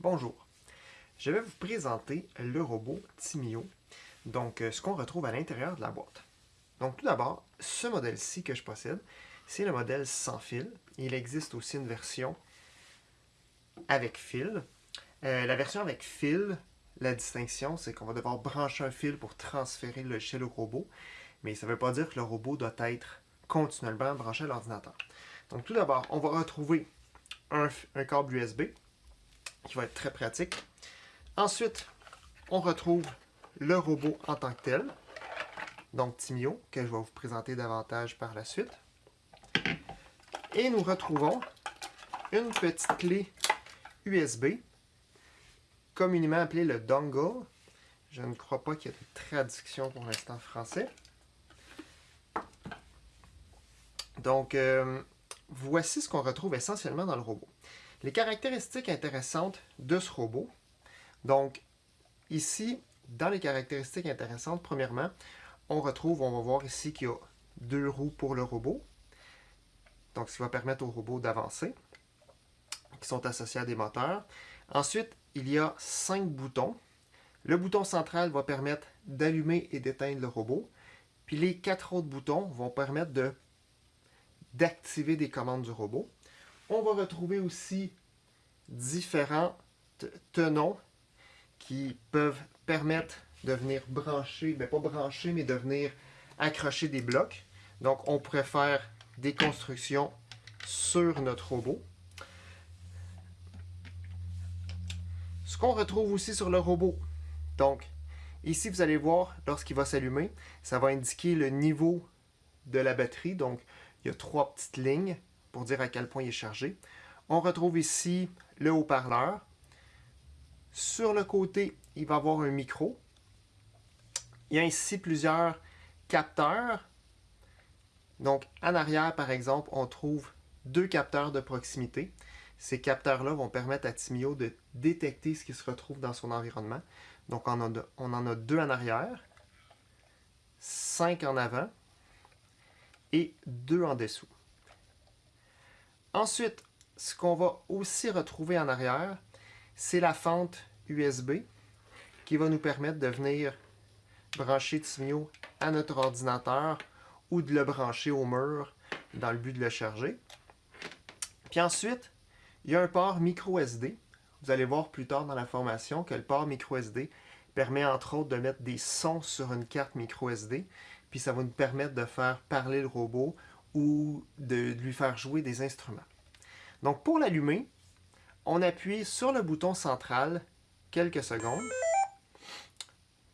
Bonjour, je vais vous présenter le robot Timio, donc euh, ce qu'on retrouve à l'intérieur de la boîte. Donc tout d'abord, ce modèle-ci que je possède, c'est le modèle sans fil. Il existe aussi une version avec fil. Euh, la version avec fil, la distinction, c'est qu'on va devoir brancher un fil pour transférer le logiciel au robot, mais ça ne veut pas dire que le robot doit être continuellement branché à l'ordinateur. Donc tout d'abord, on va retrouver un, un câble USB, qui va être très pratique. Ensuite, on retrouve le robot en tant que tel, donc Timio, que je vais vous présenter davantage par la suite. Et nous retrouvons une petite clé USB, communément appelée le dongle. Je ne crois pas qu'il y ait de traduction pour l'instant français. Donc, euh, voici ce qu'on retrouve essentiellement dans le robot. Les caractéristiques intéressantes de ce robot. Donc, ici, dans les caractéristiques intéressantes, premièrement, on retrouve, on va voir ici qu'il y a deux roues pour le robot. Donc, ce qui va permettre au robot d'avancer, qui sont associés à des moteurs. Ensuite, il y a cinq boutons. Le bouton central va permettre d'allumer et d'éteindre le robot. Puis les quatre autres boutons vont permettre d'activer des commandes du robot. On va retrouver aussi différents tenons qui peuvent permettre de venir brancher, mais ben, pas brancher, mais de venir accrocher des blocs. Donc, on pourrait faire des constructions sur notre robot. Ce qu'on retrouve aussi sur le robot. Donc, ici, vous allez voir, lorsqu'il va s'allumer, ça va indiquer le niveau de la batterie. Donc, il y a trois petites lignes pour dire à quel point il est chargé. On retrouve ici le haut-parleur. Sur le côté, il va avoir un micro. Il y a ici plusieurs capteurs. Donc, en arrière, par exemple, on trouve deux capteurs de proximité. Ces capteurs-là vont permettre à Timio de détecter ce qui se retrouve dans son environnement. Donc, on, on en a deux en arrière, cinq en avant et deux en dessous. Ensuite, ce qu'on va aussi retrouver en arrière, c'est la fente USB qui va nous permettre de venir brancher Timio à notre ordinateur ou de le brancher au mur dans le but de le charger. Puis ensuite, il y a un port micro SD. Vous allez voir plus tard dans la formation que le port micro SD permet entre autres de mettre des sons sur une carte micro SD. Puis ça va nous permettre de faire parler le robot ou de lui faire jouer des instruments. Donc pour l'allumer, on appuie sur le bouton central quelques secondes.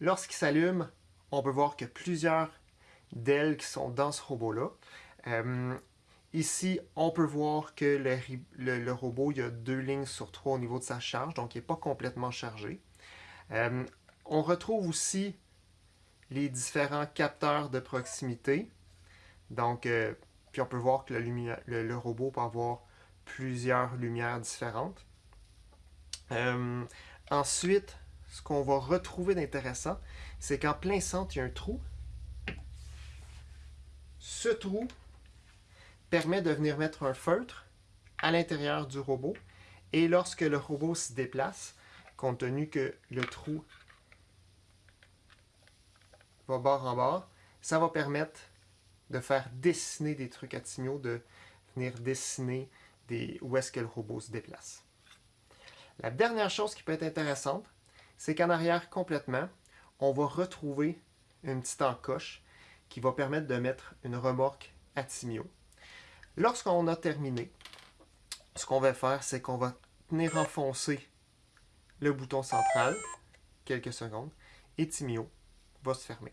Lorsqu'il s'allume, on peut voir a plusieurs d'ailes qui sont dans ce robot-là. Euh, ici, on peut voir que le, robot, il a deux lignes sur trois au niveau de sa charge, donc il n'est pas complètement chargé. Euh, on retrouve aussi les différents capteurs de proximité. Donc, euh, puis on peut voir que le, robot peut avoir plusieurs lumières différentes. Euh, ensuite, ce qu'on va retrouver d'intéressant, c'est qu'en plein centre, il y a un trou. Ce trou permet de venir mettre un feutre à l'intérieur du robot. Et lorsque le robot se déplace, compte tenu que le trou va bord en bord, ça va permettre de faire dessiner des trucs à Timio, de venir dessiner des, où est-ce que le robot se déplace. La dernière chose qui peut être intéressante, c'est qu'en arrière complètement, on va retrouver une petite encoche qui va permettre de mettre une remorque à Timio. Lorsqu'on a terminé, ce qu'on va faire, c'est qu'on va tenir enfoncer le bouton central quelques secondes et Timio va se fermer.